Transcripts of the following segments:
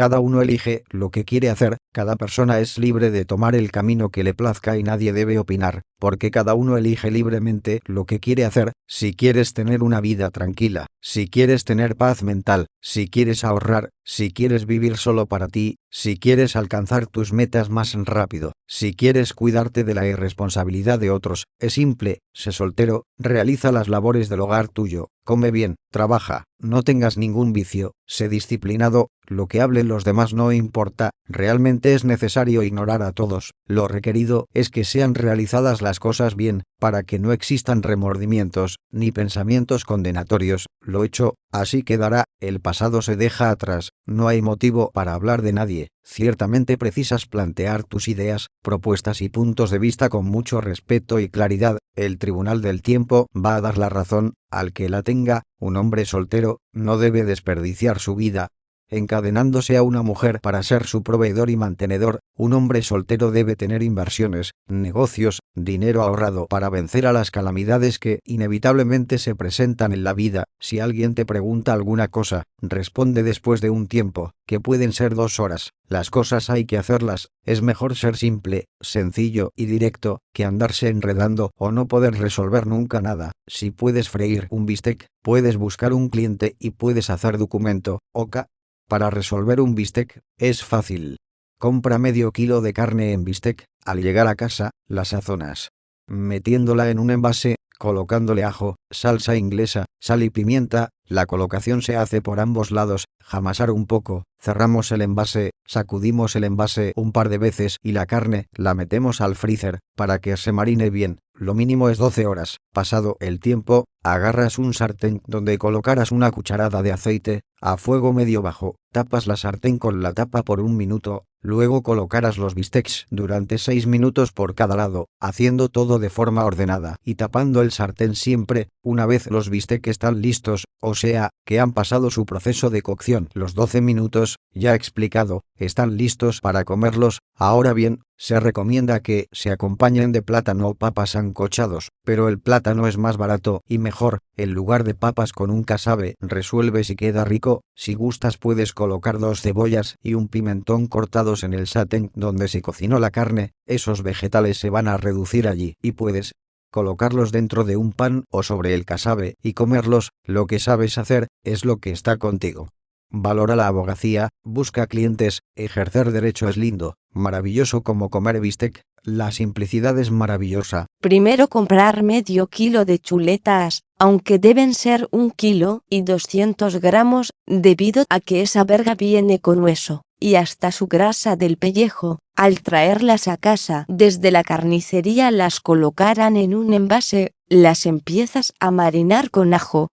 Cada uno elige lo que quiere hacer, cada persona es libre de tomar el camino que le plazca y nadie debe opinar, porque cada uno elige libremente lo que quiere hacer, si quieres tener una vida tranquila, si quieres tener paz mental, si quieres ahorrar, si quieres vivir solo para ti, si quieres alcanzar tus metas más rápido, si quieres cuidarte de la irresponsabilidad de otros, es simple, sé soltero, realiza las labores del hogar tuyo, come bien, trabaja, no tengas ningún vicio, sé disciplinado, lo que hablen los demás no importa, realmente es necesario ignorar a todos, lo requerido es que sean realizadas las cosas bien, para que no existan remordimientos, ni pensamientos condenatorios, lo hecho, así quedará, el pasado se deja atrás, no hay motivo para hablar de nadie, ciertamente precisas plantear tus ideas, propuestas y puntos de vista con mucho respeto y claridad, el tribunal del tiempo va a dar la razón, al que la tenga, un hombre soltero, no debe desperdiciar su vida, encadenándose a una mujer para ser su proveedor y mantenedor, un hombre soltero debe tener inversiones, negocios, dinero ahorrado para vencer a las calamidades que inevitablemente se presentan en la vida. Si alguien te pregunta alguna cosa, responde después de un tiempo, que pueden ser dos horas. Las cosas hay que hacerlas, es mejor ser simple, sencillo y directo, que andarse enredando o no poder resolver nunca nada. Si puedes freír un bistec, puedes buscar un cliente y puedes hacer documento, oca, para resolver un bistec, es fácil. Compra medio kilo de carne en bistec, al llegar a casa, la sazonas. Metiéndola en un envase, colocándole ajo, salsa inglesa, sal y pimienta, la colocación se hace por ambos lados, jamasar un poco, cerramos el envase, sacudimos el envase un par de veces y la carne la metemos al freezer, para que se marine bien, lo mínimo es 12 horas. Pasado el tiempo, agarras un sartén donde colocarás una cucharada de aceite, a fuego medio bajo, tapas la sartén con la tapa por un minuto, luego colocarás los bistecs durante 6 minutos por cada lado, haciendo todo de forma ordenada y tapando el sartén siempre, una vez los bistecs están listos, o sea, que han pasado su proceso de cocción. Los 12 minutos, ya explicado, están listos para comerlos, ahora bien, se recomienda que se acompañen de plátano o papas ancochados, pero el plátano es más barato y mejor, en lugar de papas con un casabe, resuelve si queda rico, si gustas puedes colocar dos cebollas y un pimentón cortados en el satén donde se cocinó la carne, esos vegetales se van a reducir allí y puedes colocarlos dentro de un pan o sobre el casabe y comerlos, lo que sabes hacer, es lo que está contigo. Valora la abogacía, busca clientes, ejercer derecho es lindo, maravilloso como comer bistec, la simplicidad es maravillosa. Primero comprar medio kilo de chuletas, aunque deben ser un kilo y 200 gramos, debido a que esa verga viene con hueso, y hasta su grasa del pellejo. Al traerlas a casa desde la carnicería las colocarán en un envase, las empiezas a marinar con ajo,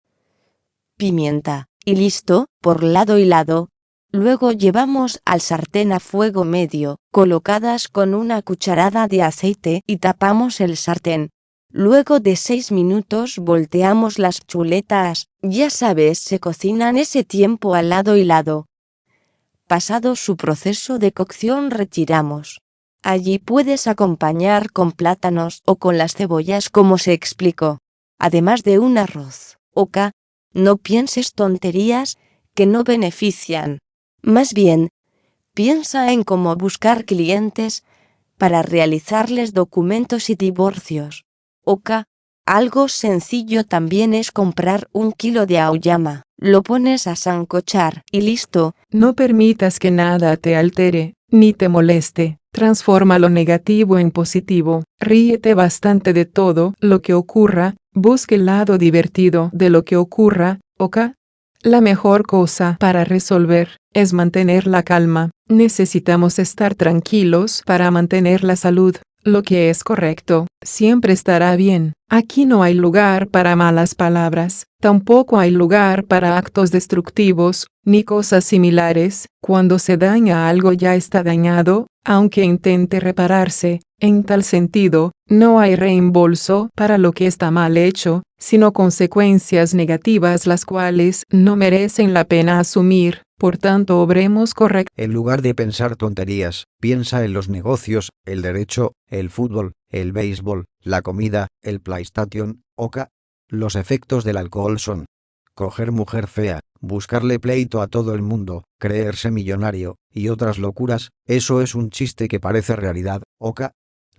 pimienta, y listo, por lado y lado. Luego llevamos al sartén a fuego medio, colocadas con una cucharada de aceite y tapamos el sartén. Luego de 6 minutos volteamos las chuletas, ya sabes se cocinan ese tiempo al lado y lado. Pasado su proceso de cocción retiramos. Allí puedes acompañar con plátanos o con las cebollas como se explicó, además de un arroz, oca, no pienses tonterías que no benefician. Más bien, piensa en cómo buscar clientes para realizarles documentos y divorcios. Oka, algo sencillo también es comprar un kilo de auyama, lo pones a sancochar y listo. No permitas que nada te altere, ni te moleste. Transforma lo negativo en positivo, ríete bastante de todo lo que ocurra, busque el lado divertido de lo que ocurra, ¿ok? La mejor cosa para resolver es mantener la calma. Necesitamos estar tranquilos para mantener la salud. Lo que es correcto, siempre estará bien. Aquí no hay lugar para malas palabras, tampoco hay lugar para actos destructivos, ni cosas similares. Cuando se daña algo ya está dañado, aunque intente repararse, en tal sentido, no hay reembolso para lo que está mal hecho, sino consecuencias negativas las cuales no merecen la pena asumir, por tanto obremos correcto. En lugar de pensar tonterías, piensa en los negocios, el derecho, el fútbol, el béisbol, la comida, el PlayStation, oca. Los efectos del alcohol son coger mujer fea, buscarle pleito a todo el mundo, creerse millonario, y otras locuras, eso es un chiste que parece realidad, Oka.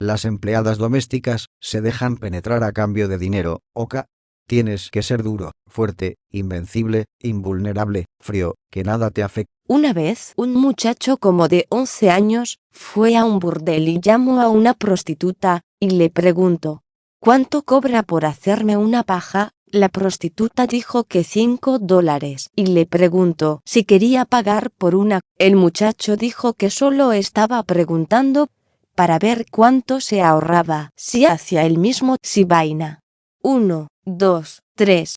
Las empleadas domésticas se dejan penetrar a cambio de dinero, Oka. Tienes que ser duro, fuerte, invencible, invulnerable, frío, que nada te afecte. Una vez, un muchacho como de 11 años, fue a un burdel y llamó a una prostituta, y le preguntó, ¿cuánto cobra por hacerme una paja? La prostituta dijo que 5 dólares, y le preguntó si quería pagar por una. El muchacho dijo que solo estaba preguntando para ver cuánto se ahorraba si hacía el mismo si vaina. 1, 2, 3,